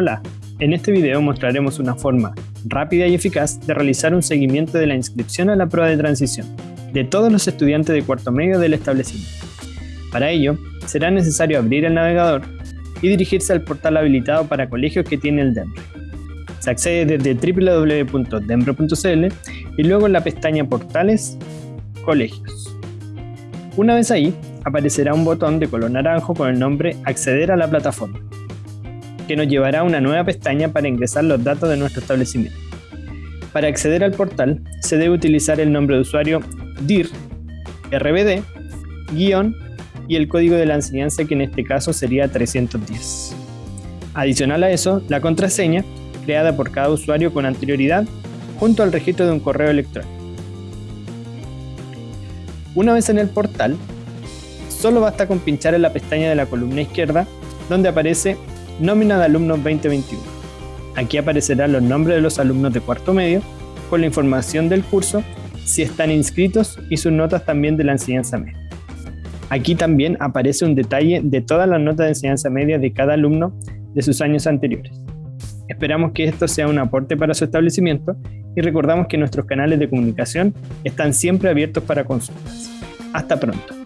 Hola, en este video mostraremos una forma rápida y eficaz de realizar un seguimiento de la inscripción a la prueba de transición de todos los estudiantes de cuarto medio del establecimiento. Para ello, será necesario abrir el navegador y dirigirse al portal habilitado para colegios que tiene el DEMRE. Se accede desde www.demre.cl y luego en la pestaña Portales, Colegios. Una vez ahí, aparecerá un botón de color naranjo con el nombre Acceder a la plataforma, que nos llevará a una nueva pestaña para ingresar los datos de nuestro establecimiento. Para acceder al portal, se debe utilizar el nombre de usuario DIR, RBD, guion y el código de la enseñanza que en este caso sería 310. Adicional a eso, la contraseña, creada por cada usuario con anterioridad, junto al registro de un correo electrónico. Una vez en el portal, solo basta con pinchar en la pestaña de la columna izquierda donde aparece Nómina de Alumnos 2021. Aquí aparecerán los nombres de los alumnos de cuarto medio con la información del curso, si están inscritos y sus notas también de la enseñanza media. Aquí también aparece un detalle de todas las notas de enseñanza media de cada alumno de sus años anteriores. Esperamos que esto sea un aporte para su establecimiento y recordamos que nuestros canales de comunicación están siempre abiertos para consultas. Hasta pronto.